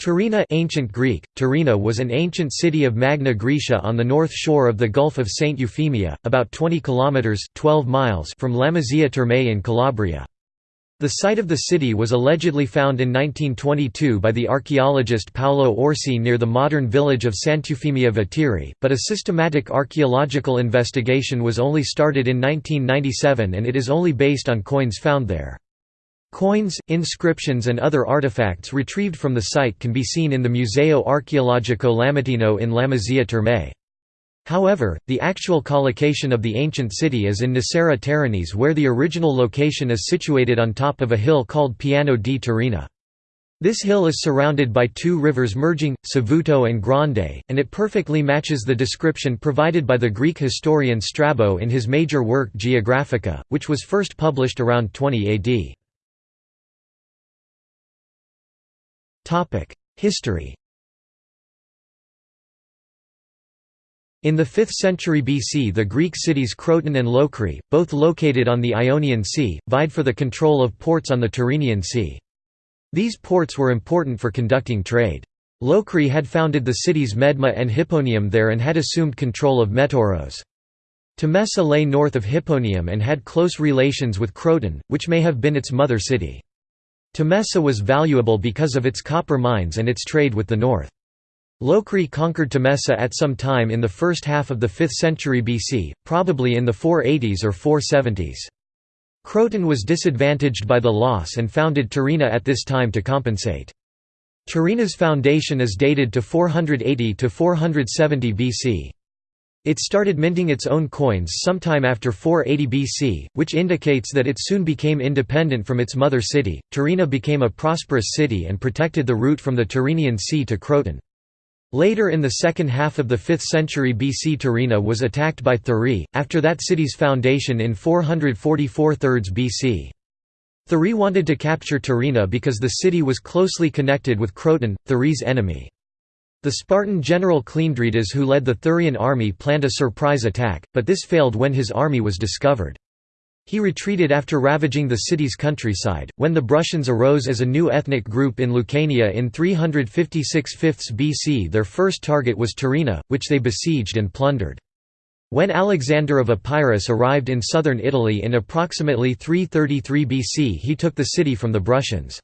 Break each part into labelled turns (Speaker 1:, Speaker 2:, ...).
Speaker 1: Terina ancient Greek, Terina was an ancient city of Magna Graecia on the north shore of the Gulf of St. Euphemia, about 20 kilometers 12 miles from Lamezia Terme in Calabria. The site of the city was allegedly found in 1922 by the archaeologist Paolo Orsi near the modern village of Sant'Eufemia Vetere, but a systematic archaeological investigation was only started in 1997 and it is only based on coins found there. Coins, inscriptions and other artifacts retrieved from the site can be seen in the Museo Archeologico Lametino in Lamezia Terme. However, the actual collocation of the ancient city is in Nocera Terinese where the original location is situated on top of a hill called Piano di Terina. This hill is surrounded by two rivers merging, Savuto and Grande, and it perfectly matches the description provided by the Greek historian Strabo in his major work Geographica, which was first published around 20 AD. History In the 5th century BC the Greek cities Croton and Locri, both located on the Ionian Sea, vied for the control of ports on the Tyrrhenian Sea. These ports were important for conducting trade. Locri had founded the cities Medma and Hipponium there and had assumed control of Metaurus. Temesa lay north of Hipponium and had close relations with Croton, which may have been its mother city. Temesa was valuable because of its copper mines and its trade with the north. Locri conquered Temesa at some time in the first half of the 5th century BC, probably in the 480s or 470s. Croton was disadvantaged by the loss and founded Terina at this time to compensate. Terina's foundation is dated to 480 to 470 BC. It started minting its own coins sometime after 480 BC, which indicates that it soon became independent from its mother city. Terina became a prosperous city and protected the route from the Tyrrhenian Sea to Croton. Later in the second half of the 5th century BC Terina was attacked by Thurii, after that city's foundation in 444 thirds BC. Thurii wanted to capture Terina because the city was closely connected with Croton, Thurii's enemy. The Spartan general Cleandridas who led the Thurian army planned a surprise attack, but this failed when his army was discovered. He retreated after ravaging the city's countryside. When the Bruttians arose as a new ethnic group in Lucania in 356 5 BC, their first target was Terina, which they besieged and plundered. When Alexander of Epirus arrived in southern Italy in approximately 333 BC, he took the city from the Bruttians.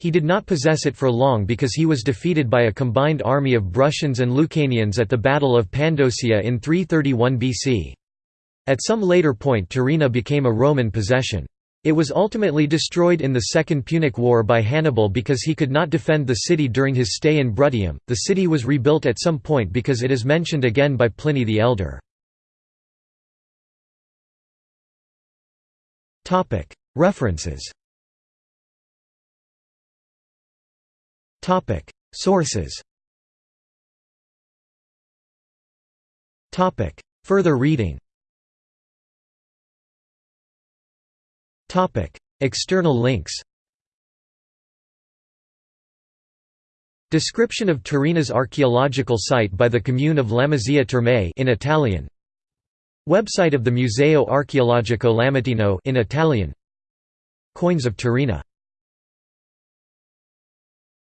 Speaker 1: He did not possess it for long because he was defeated by a combined army of Bruttians and Lucanians at the Battle of Pandosia in 331 BC. At some later point Terina became a Roman possession. It was ultimately destroyed in the Second Punic War by Hannibal because he could not defend the city during his stay in Bruttium. The city was rebuilt at some point because it is mentioned again by Pliny the Elder. References Sources. Further reading. External links. Description of Terina's archaeological site by the commune of Lamezia Terme in Italian. Website of the Museo Archeologico Lametino in Italian. Coins of Terina